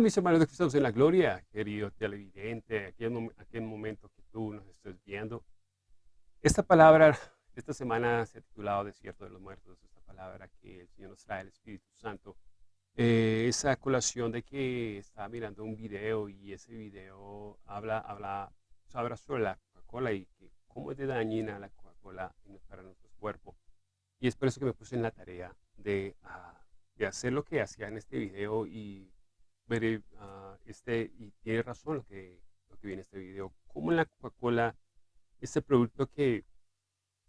Hola mis hermanos de Cristo en la Gloria, querido televidente, aquel, aquel momento que tú nos estés viendo. Esta palabra, esta semana se ha titulado Desierto de los Muertos, esta palabra que el Señor nos trae, el Espíritu Santo. Eh, esa colación de que estaba mirando un video y ese video habla, habla, habla sobre la Coca-Cola y que cómo es de dañina la Coca-Cola para nuestro cuerpo. Y es por eso que me puse en la tarea de, ah, de hacer lo que hacía en este video y ver, uh, este, y tiene razón lo que, lo que viene en este video, como la Coca-Cola, este producto que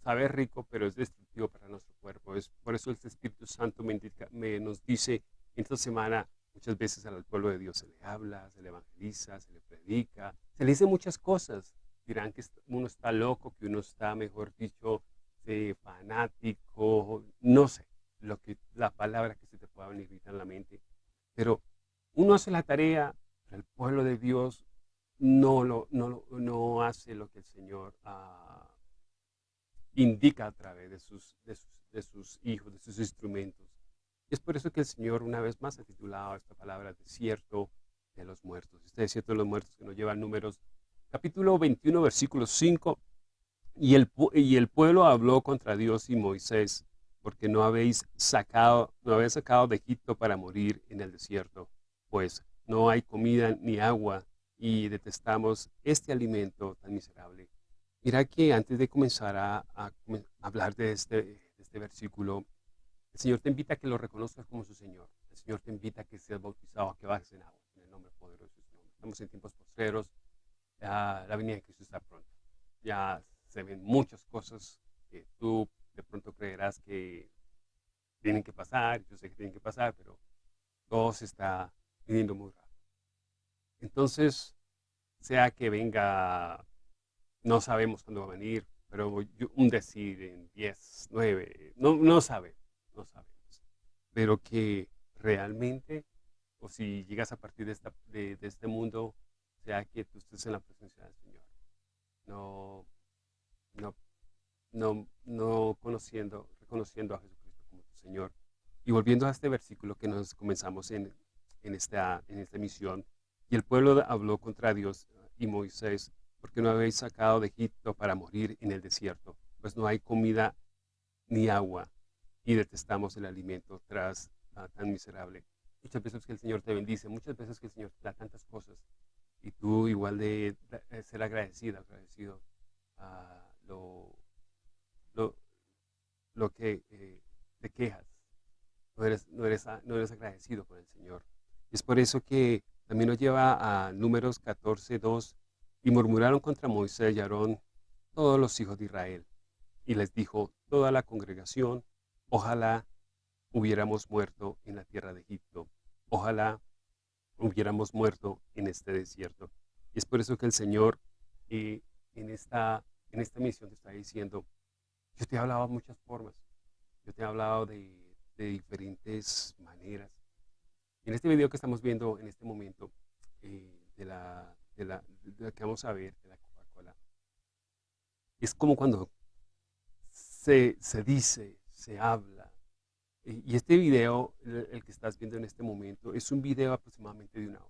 sabe rico, pero es destructivo para nuestro cuerpo. Es por eso el Espíritu Santo me, nos dice esta semana, muchas veces al pueblo de Dios se le habla, se le evangeliza, se le predica, se le dice muchas cosas. Dirán que uno está loco, que uno está, mejor dicho, fanático, no sé, lo que, la palabra que se te pueda venir en la mente. Pero uno hace la tarea, pero el pueblo de Dios no, lo, no, no hace lo que el Señor ah, indica a través de sus, de, sus, hijos, de sus instrumentos. es por eso que el Señor una vez más ha titulado esta palabra desierto de los muertos. Este desierto de los muertos que nos lleva a números capítulo 21, versículo 5. Y el, y el pueblo habló contra Dios y Moisés, porque no habéis sacado, no habéis sacado de Egipto para morir en el desierto pues no hay comida ni agua y detestamos este alimento tan miserable. Mira que antes de comenzar a, hablar de este, este, versículo, el Señor te invita a que lo reconozcas como su Señor. El Señor te invita a que seas bautizado, a que bajes en agua, en el nombre poderoso de. Estamos en tiempos postreros, la venida de Cristo está pronto. Ya se ven muchas cosas que tú de pronto creerás que tienen que pasar, yo sé que tienen que pasar, pero todo se está viniendo muy rápido. Entonces, sea que venga, no sabemos cuándo va a venir, pero un decir en 10, 9, no, no sabemos, no sabemos. Pero que realmente, o si llegas a partir de, esta, de, este mundo, sea que tú estés en la presencia del Señor. No, no, no, no conociendo, reconociendo a Jesucristo como tu Señor. Y volviendo a este versículo que nos comenzamos en en esta, en esta misión. Y el pueblo habló contra Dios y Moisés, porque no habéis sacado de Egipto para morir en el desierto, pues no hay comida ni agua, y detestamos el alimento tras ah, tan miserable. Muchas veces que el Señor te bendice, muchas veces que el Señor te da tantas cosas, y tú igual de, ser agradecido, agradecido a lo, lo, que eh, te quejas, no eres, no, eres, no eres agradecido con el Señor. Es por eso que también nos lleva a números 14, 2, y murmuraron contra Moisés y Aarón todos los hijos de Israel. Y les dijo toda la congregación, ojalá hubiéramos muerto en la tierra de Egipto, ojalá hubiéramos muerto en este desierto. Y es por eso que el Señor eh, en, esta, en esta misión te está diciendo, yo te he hablado de muchas formas, yo te he hablado de diferentes maneras, en este video que estamos viendo en este momento, eh, de, la, de, la, que vamos a ver, de la Coca-Cola, es como cuando se, se, dice, se habla. Y este video, el, que estás viendo en este momento, es un video aproximadamente de una hora.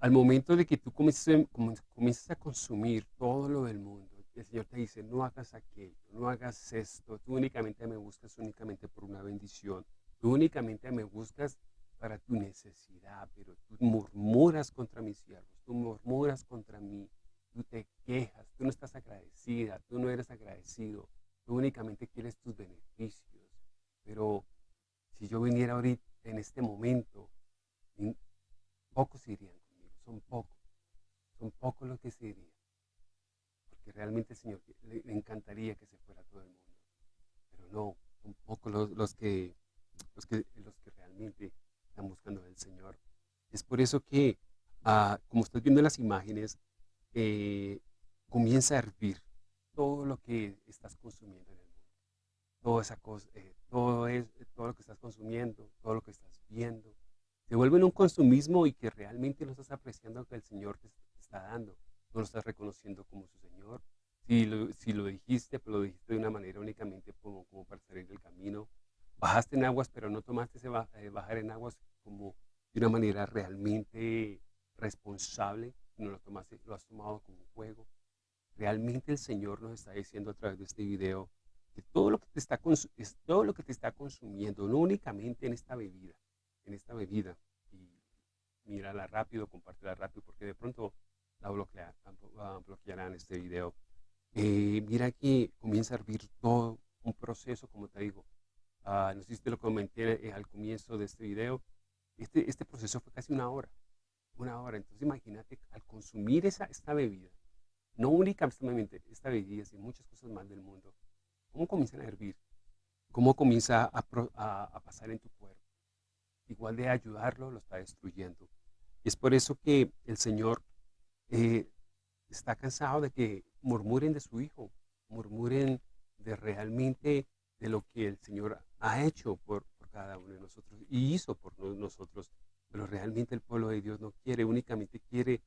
Al momento de que tú comiences a consumir todo lo del mundo, el Señor te dice, no hagas aquello, no hagas esto, tú únicamente me buscas únicamente por una bendición, Tú únicamente me buscas para tu necesidad, pero tú murmuras contra mis siervos, tú murmuras contra mí, tú te quejas, tú no estás agradecida, tú no eres agradecido, tú únicamente quieres tus beneficios. Pero si yo viniera ahorita, en este momento, pocos irían conmigo, son pocos, son pocos los que se irían. Porque realmente, Señor, le, encantaría que se fuera todo el mundo. Pero no, son pocos los, los que los que, realmente están buscando al Señor. Es por eso que, ah, como estás viendo en las imágenes, eh, comienza a hervir todo lo que estás consumiendo en el mundo. Toda esa cosa, eh, todo, es, todo lo que estás consumiendo, todo lo que estás viendo. Se vuelve en un consumismo y que realmente no estás apreciando lo que el Señor te, está dando. No lo estás reconociendo como su Señor. Si lo, si lo dijiste, pero lo dijiste de una manera únicamente como, como para salir del camino, bajaste en aguas, pero no tomaste ese eh, bajar en aguas como de una manera realmente responsable, no lo, tomaste, lo has tomado como un juego. Realmente el Señor nos está diciendo a través de este video que todo lo que te está, es todo lo que te está consumiendo, no únicamente en esta bebida, en esta bebida, y mírala rápido, compártela rápido, porque de pronto la bloquear, bloquearán este video. Eh, mira que comienza a hervir todo un proceso, como te digo. Uh, no sé si te lo comenté eh, al comienzo de este video. Este, este proceso fue casi una hora. Una hora. Entonces imagínate, al consumir esa, esta bebida, no únicamente esta bebida, sino muchas cosas más del mundo, ¿cómo comienzan a hervir? ¿Cómo comienza a, pasar en tu cuerpo? Igual de ayudarlo, lo está destruyendo. Es por eso que el Señor eh, está cansado de que murmuren de su Hijo, murmuren de realmente de lo que el Señor ha hecho por, cada uno de nosotros y hizo por nosotros. Pero realmente el pueblo de Dios no quiere, únicamente quiere,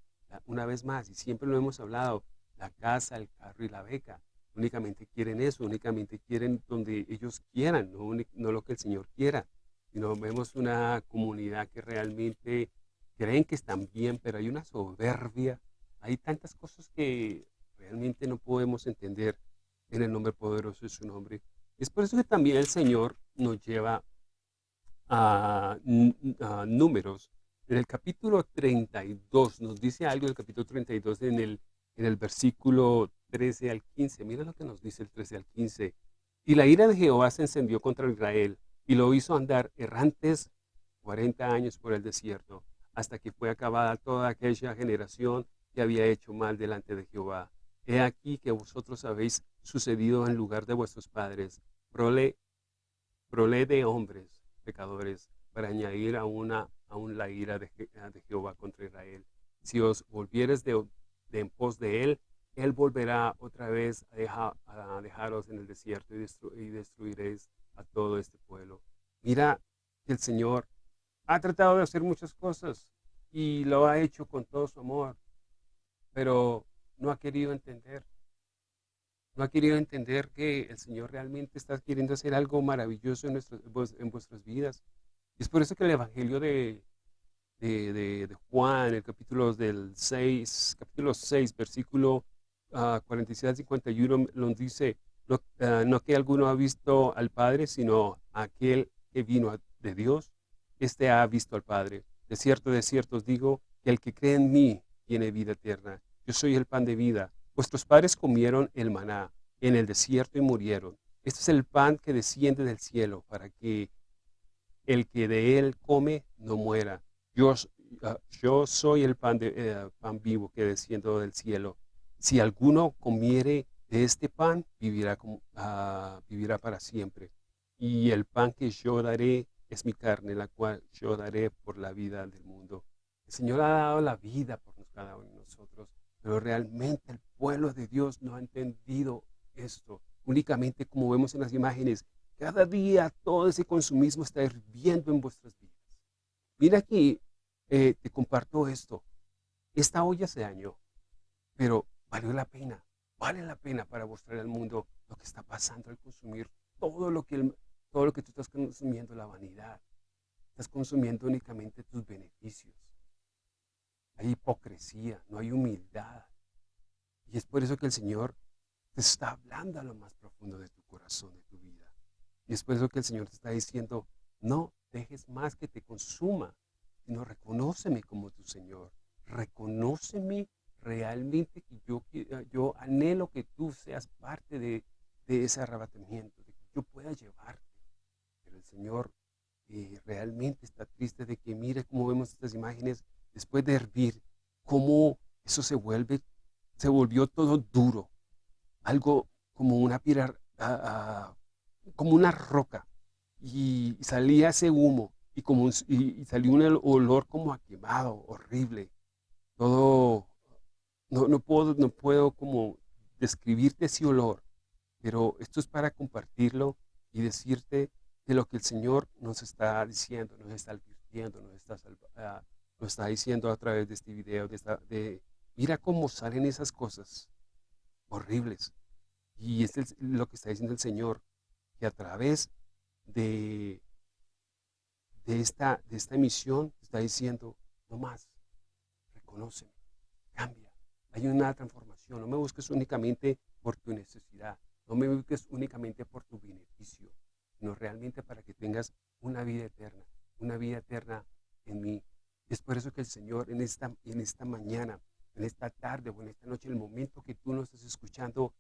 una vez más, y siempre lo hemos hablado, la casa, el carro y la beca. Únicamente quieren eso, únicamente quieren donde ellos quieran, no, no lo que el Señor quiera. Sino vemos una comunidad que realmente creen que están bien, pero hay una soberbia hay tantas cosas que realmente no podemos entender en el nombre poderoso de su nombre. Es por eso que también el Señor nos lleva a, números. En el capítulo 32, nos dice algo del capítulo 32 en el, en el versículo 13 al 15. Mira lo que nos dice el 13 al 15. Y la ira de Jehová se encendió contra Israel y lo hizo andar errantes 40 años por el desierto, hasta que fue acabada toda aquella generación que había hecho mal delante de Jehová. He aquí que vosotros habéis sucedido en lugar de vuestros padres, prole, prole de hombres pecadores, para añadir a una aún la ira de, de, Jehová contra Israel. Si os volvieres de, en pos de él, él volverá otra vez a, a dejaros en el desierto y, y destruiréis a todo este pueblo. Mira que el Señor ha tratado de hacer muchas cosas y lo ha hecho con todo su amor pero no ha querido entender. No ha querido entender que el Señor realmente está queriendo hacer algo maravilloso en, en vuestras vidas. Y es por eso que el Evangelio de, de, de, Juan, el capítulo del 6, capítulo 6, versículo 47 al 51, nos dice, no, ah, no, que alguno ha visto al Padre, sino aquel que vino de Dios, este ha visto al Padre. De cierto, de cierto os digo, que el que cree en mí tiene vida eterna. Yo soy el pan de vida. Vuestros padres comieron el maná en el desierto y murieron. Este es el pan que desciende del cielo para que el que de él come no muera. Yo, ah, yo soy el pan, de, pan vivo que desciende del cielo. Si alguno comiere de este pan, vivirá, uh, vivirá para siempre. Y el pan que yo daré es mi carne, la cual yo daré por la vida del mundo. El Señor ha dado la vida por cada uno de nosotros. Pero realmente el pueblo de Dios no ha entendido esto. Únicamente como vemos en las imágenes, cada día todo ese consumismo está hirviendo en vuestras vidas. Mira aquí, eh, te comparto esto. Esta olla se dañó, pero valió la pena. Vale la pena para mostrar al mundo lo que está pasando al consumir todo lo que, todo lo que tú estás consumiendo, la vanidad. Estás consumiendo únicamente tus beneficios hay hipocresía, no hay humildad. Y es por eso que el Señor te está hablando a lo más profundo de tu corazón, de tu vida. Y es por eso que el Señor te está diciendo, no dejes más que te consuma, sino reconóceme como tu Señor. Reconóceme realmente que yo, yo anhelo que tú seas parte de, ese arrebatamiento, de que yo pueda llevarte. Pero el Señor eh, realmente está triste de que mire cómo vemos estas imágenes después de hervir, cómo eso se vuelve, se volvió todo duro, algo como una piedra, ah, ah, como una roca, y, salía ese humo, y, como, y, salió un olor como a quemado, horrible, todo, no, no, puedo, no puedo como describirte ese olor, pero esto es para compartirlo y decirte de lo que el Señor nos está diciendo, nos está advirtiendo, nos está uh, lo está diciendo a través de este video, de, de mira cómo salen esas cosas horribles. Y es lo que está diciendo el Señor, que a través de, de, esta, de esta emisión está diciendo, no más, reconóceme, cambia. Hay una transformación. No me busques únicamente por tu necesidad. No me busques únicamente por tu beneficio, sino realmente para que tengas una vida eterna, una vida eterna en mí. Es por eso que el Señor en esta, en esta mañana, en esta tarde o en esta noche, en el momento que tú nos estás escuchando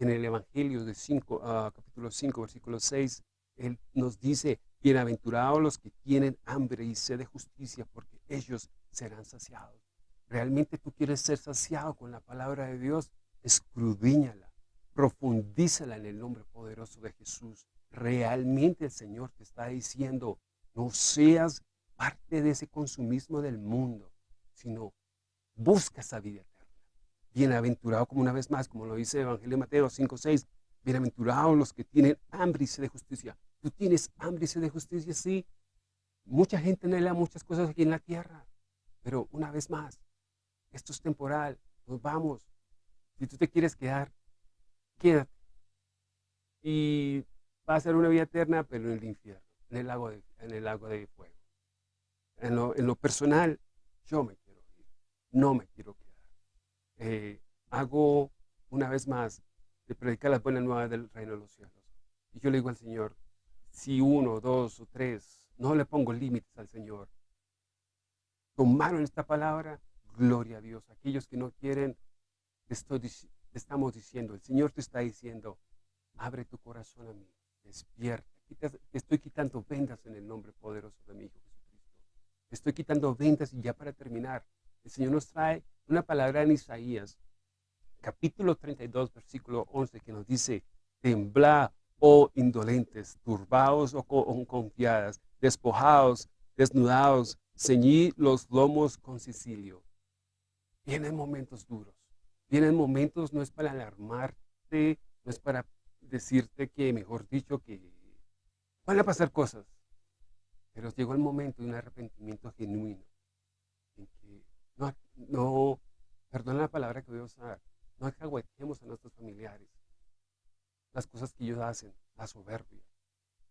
en el Evangelio de 5, ah, capítulo 5, versículo 6, Él nos dice, bienaventurados los que tienen hambre y sed de justicia, porque ellos serán saciados. ¿Realmente tú quieres ser saciado con la palabra de Dios? Escudíñala, profundízala en el nombre poderoso de Jesús. Realmente el Señor te está diciendo, no seas parte de ese consumismo del mundo, sino busca esa vida eterna. Bienaventurado, como una vez más, como lo dice el Evangelio de Mateo 5, 6, bienaventurados los que tienen hambre y sed de justicia. Tú tienes hambre y sed de justicia, sí. Mucha gente anhela muchas cosas aquí en la tierra, pero una vez más, esto es temporal, nos vamos. Si tú te quieres quedar, quédate. Y va a ser una vida eterna, pero en el infierno, en el lago en el lago de fuego. En lo, personal, yo me quiero ir, no me quiero quedar. Eh, hago una vez más de predicar las buenas nuevas del reino de los cielos. Y yo le digo al Señor, si uno, dos o tres, no le pongo límites al Señor, tomaron esta palabra, gloria a Dios. Aquellos que no quieren, estoy, estamos diciendo, el Señor te está diciendo, abre tu corazón a mí, despierta. Te estoy quitando vendas en el nombre poderoso de mi Hijo Estoy quitando ventas y ya para terminar, el Señor nos trae una palabra en Isaías, capítulo 32, versículo 11, que nos dice, temblad, oh indolentes, turbados o oh confiadas, despojados, desnudados, ceñid los lomos con Sicilio. Vienen momentos duros, vienen momentos, no es para alarmarte, no es para decirte que, mejor dicho, que van a pasar cosas. Pero llegó el momento de un arrepentimiento genuino, en que no, no perdona la palabra que voy a usar, no acahuetemos a nuestros familiares. Las cosas que ellos hacen, la soberbia,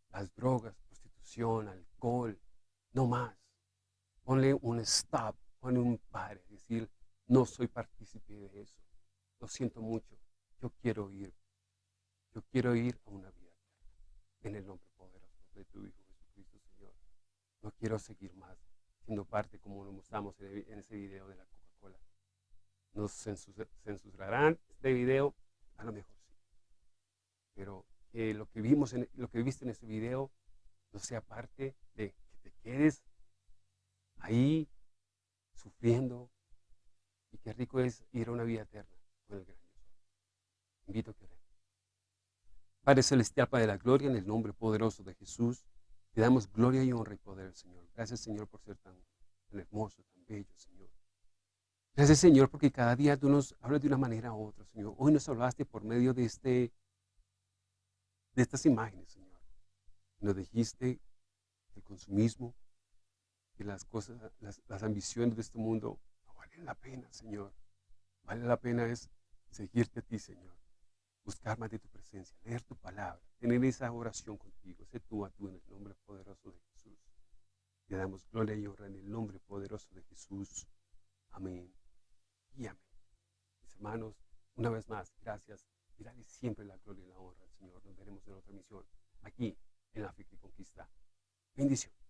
las drogas, prostitución, alcohol, no más. Ponle un stop, ponle un pare, decir, no soy partícipe de eso. Lo siento mucho, yo quiero ir. Yo quiero ir a una vida en el nombre poderoso de tu Hijo. No quiero seguir más siendo parte como lo mostramos en ese video de la Coca-Cola. Nos censurarán este video, a lo mejor sí. Pero que lo que vimos en, lo que viste en ese video no sea parte de que te quedes ahí sufriendo y qué rico es ir a una vida eterna con el gran Dios. Invito a que Padre Celestial, Padre de la Gloria, en el nombre poderoso de Jesús, te damos gloria y honra y poder, Señor. Gracias, Señor, por ser tan, hermoso, tan bello, Señor. Gracias, Señor, porque cada día tú nos hablas de una manera u otra, Señor. Hoy nos hablaste por medio de, este, de estas imágenes, Señor. Nos dijiste el consumismo, que las cosas, las, las ambiciones de este mundo no valen la pena, Señor. Vale la pena es seguirte a ti, Señor buscar más de tu presencia, leer tu palabra, tener esa oración contigo, ese tú a tú en el nombre poderoso de Jesús. Te damos gloria y honra en el nombre poderoso de Jesús. Amén y amén. Mis hermanos, una vez más, gracias y dale siempre la gloria y la honra al Señor. Nos veremos en otra misión aquí en África y Conquista. Bendición.